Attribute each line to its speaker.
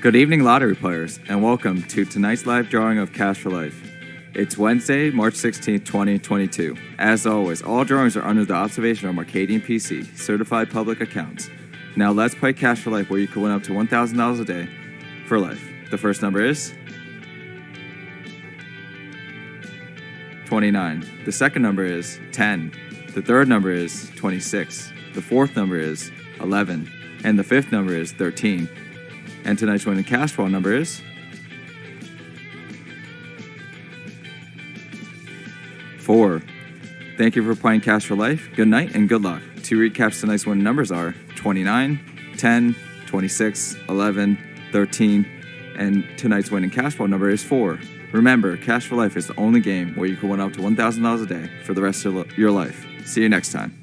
Speaker 1: Good evening, lottery players, and welcome to tonight's live drawing of Cash for Life. It's Wednesday, March 16th, 2022. As always, all drawings are under the observation of Mercadien PC, certified public accounts. Now let's play Cash for Life, where you can win up to $1,000 a day for life. The first number is 29. The second number is 10. The third number is 26. The fourth number is 11. And the fifth number is 13. And tonight's winning Cash Ball number is 4. Thank you for playing Cash for Life. Good night and good luck. Two recaps tonight's winning numbers are 29, 10, 26, 11, 13, and tonight's winning Cash Ball number is 4. Remember, Cash for Life is the only game where you can win up to $1,000 a day for the rest of your life. See you next time.